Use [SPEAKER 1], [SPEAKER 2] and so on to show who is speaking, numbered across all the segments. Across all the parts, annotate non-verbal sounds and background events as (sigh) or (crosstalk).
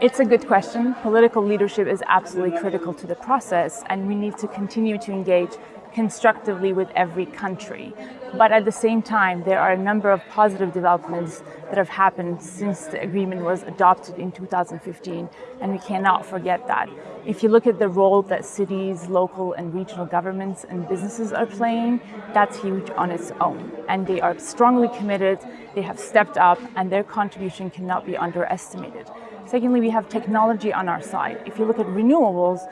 [SPEAKER 1] It's a good question. Political leadership is absolutely critical to the process, and we need to continue to engage constructively with every country. But at the same time, there are a number of positive developments that have happened since the agreement was adopted in 2015, and we cannot forget that. If you look at the role that cities, local and regional governments and businesses are playing, that's huge on its own. And they are strongly committed, they have stepped up, and their contribution cannot be underestimated. Secondly, we have technology on our side. If you look at renewables,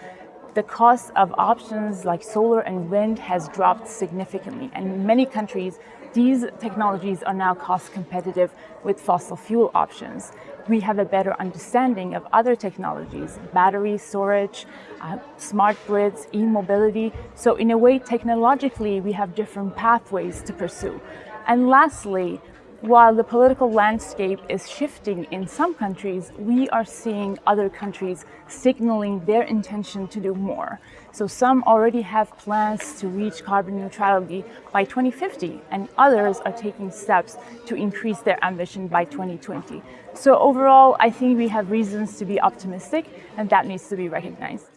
[SPEAKER 1] the cost of options like solar and wind has dropped significantly. And in many countries, these technologies are now cost competitive with fossil fuel options. We have a better understanding of other technologies, battery storage, uh, smart grids, e-mobility. So in a way, technologically, we have different pathways to pursue. And lastly, while the political landscape is shifting in some countries, we are seeing other countries signaling their intention to do more. So some already have plans to reach carbon neutrality by 2050, and others are taking steps to increase their ambition by 2020. So overall, I think we have reasons to be optimistic, and that needs to be recognized.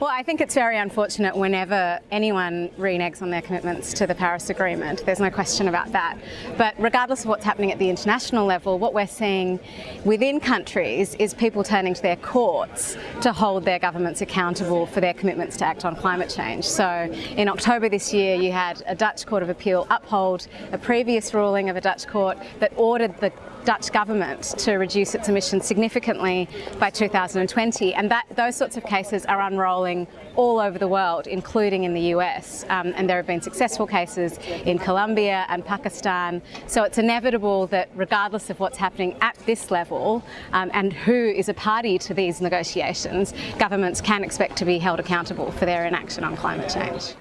[SPEAKER 2] Well, I think it's very unfortunate whenever anyone reneges on their commitments to the Paris Agreement. There's no question about that. But regardless of what's happening at the international level, what we're seeing within countries is people turning to their courts to hold their governments accountable for their commitments to act on climate change. So in October this year, you had a Dutch Court of Appeal uphold a previous ruling of a Dutch court that ordered the Dutch government to reduce its emissions significantly by 2020 and that those sorts of cases are unrolling all over the world including in the US um, and there have been successful cases in Colombia and Pakistan so it's inevitable that regardless of what's happening at this level um, and who is a party to these negotiations governments can expect to be held accountable for their inaction on climate change.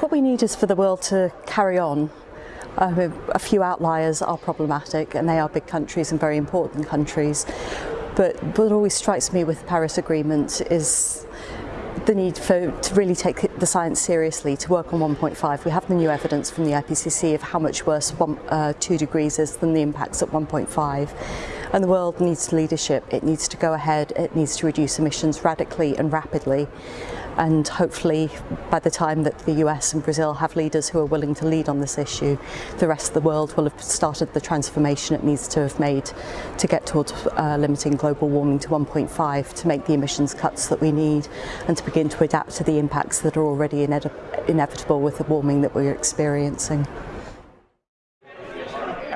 [SPEAKER 3] What we need is for the world to carry on Uh, a few outliers are problematic and they are big countries and very important countries. But what always strikes me with the Paris Agreement is the need for to really take the science seriously to work on 1.5 we have the new evidence from the IPCC of how much worse one, uh, 2 degrees is than the impacts at 1.5 and the world needs leadership. It needs to go ahead. It needs to reduce emissions radically and rapidly and hopefully by the time that the US and Brazil have leaders who are willing to lead on this issue, the rest of the world will have started the transformation it needs to have made to get towards uh, limiting global warming to 1.5 to make the emissions cuts that we need and to begin to adapt to the impacts that are already inevitable with the warming that we're experiencing.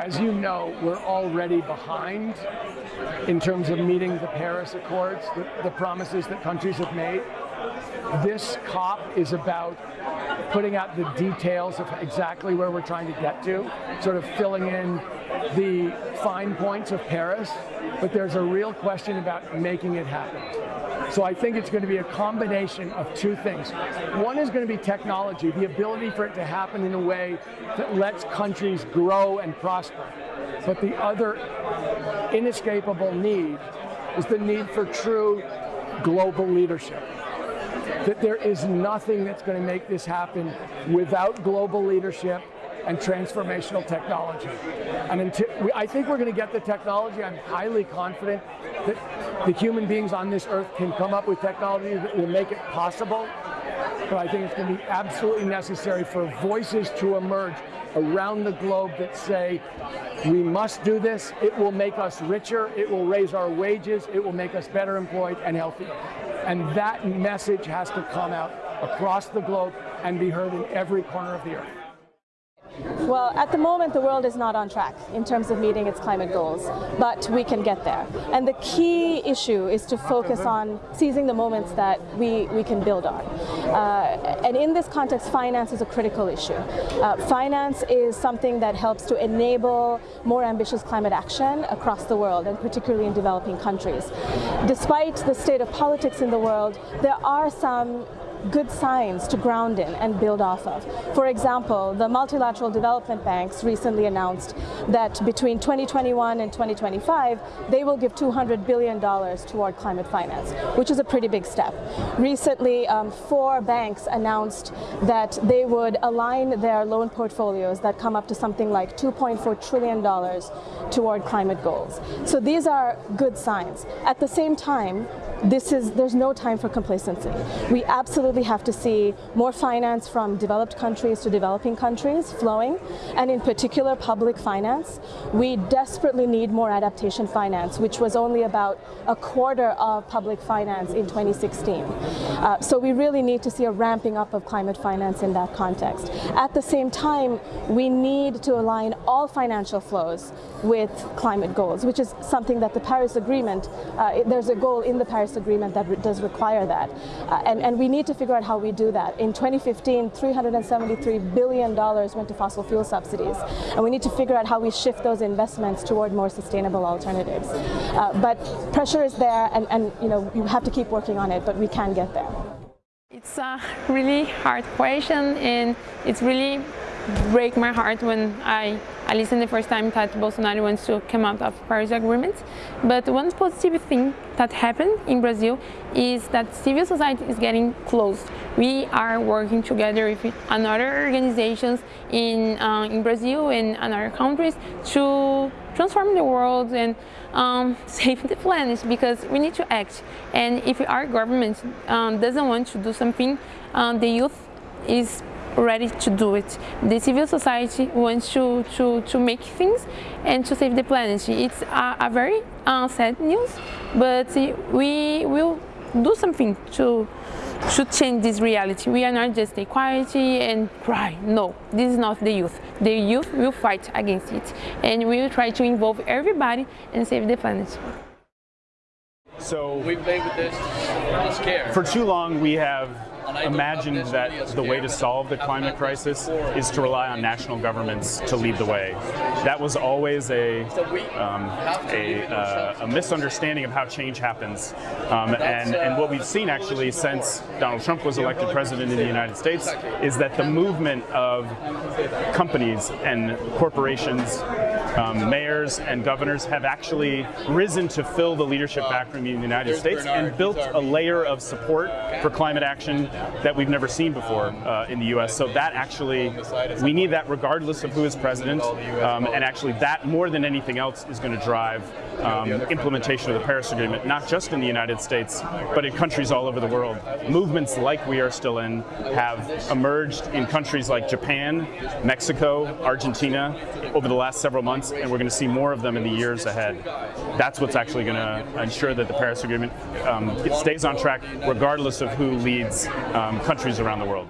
[SPEAKER 4] As you know, we're already behind in terms of meeting the Paris Accords, the, the promises that countries have made. This COP is about putting out the details of exactly where we're trying to get to, sort of filling in the fine points of Paris, but there's a real question about making it happen. So I think it's going to be a combination of two things. One is going to be technology, the ability for it to happen in a way that lets countries grow and prosper. But the other inescapable need is the need for true global leadership that there is nothing that's going to make this happen without global leadership and transformational technology. And until, we, I think we're going to get the technology. I'm highly confident that the human beings on this earth can come up with technology that will make it possible. But I think it's going to be absolutely necessary for voices to emerge around the globe that say, we must do this, it will make us richer, it will raise our wages, it will make us better employed and healthier. And that message has to come out across the globe and be heard in every corner of the earth.
[SPEAKER 5] Well, at the moment, the world is not on track in terms of meeting its climate goals, but we can get there. And the key issue is to focus on seizing the moments that we, we can build on. Uh, and in this context, finance is a critical issue. Uh, finance is something that helps to enable more ambitious climate action across the world, and particularly in developing countries. Despite the state of politics in the world, there are some good signs to ground in and build off of. For example, the multilateral development banks recently announced that between 2021 and 2025, they will give $200 billion toward climate finance, which is a pretty big step. Recently, um, four banks announced that they would align their loan portfolios that come up to something like $2.4 trillion toward climate goals. So these are good signs. At the same time, this is there's no time for complacency. We absolutely have to see more finance from developed countries to developing countries flowing, and in particular public finance. We desperately need more adaptation finance, which was only about a quarter of public finance in 2016. Uh, so we really need to see a ramping up of climate finance in that context. At the same time, we need to align all financial flows with climate goals, which is something that the Paris Agreement, uh, there's a goal in the Paris Agreement that re does require that. Uh, and, and we need to figure out how we do that. In 2015, $373 billion went to fossil fuel subsidies. And we need to figure out how we shift those investments toward more sustainable alternatives. Uh, but pressure is there and, and you know, you have to keep working on it, but we can get there.
[SPEAKER 6] It's a really hard question and it's really break my heart when I, I listened the first time that Bolsonaro wants to come out of Paris Agreement. But one positive thing that happened in Brazil is that civil society is getting close. We are working together with other organizations in, uh, in Brazil and other countries to transform the world and um, (laughs) save the planet because we need to act. And if our government um, doesn't want to do something, um, the youth is ready to do it. The civil society wants to, to, to make things and to save the planet. It's a, a very uh, sad news, but we will do something to to change this reality. We are not just stay quiet and cry. No, this is not the youth. The youth will fight against it and we will try to involve everybody and save the planet.
[SPEAKER 7] So
[SPEAKER 8] we've played with this, this
[SPEAKER 7] For too long we have imagined that the way to solve the climate crisis is to rely on national governments to lead the way. That was always a, um, a, uh, a, misunderstanding of how change happens. Um, and, and what we've seen actually since Donald Trump was elected president in the United States is that the movement of companies and corporations um, mayors and governors have actually risen to fill the leadership vacuum in the United States and built a layer of support for climate action that we've never seen before uh, in the U.S. So that actually, we need that regardless of who is president, um, and actually that more than anything else is going to drive um, implementation of the Paris Agreement, not just in the United States, but in countries all over the world. Movements like we are still in have emerged in countries like Japan, Mexico, Argentina over the last several months, and we're going to see more of them in the years ahead. That's what's actually going to ensure that the Paris Agreement um, stays on track regardless of who leads um, countries around the world.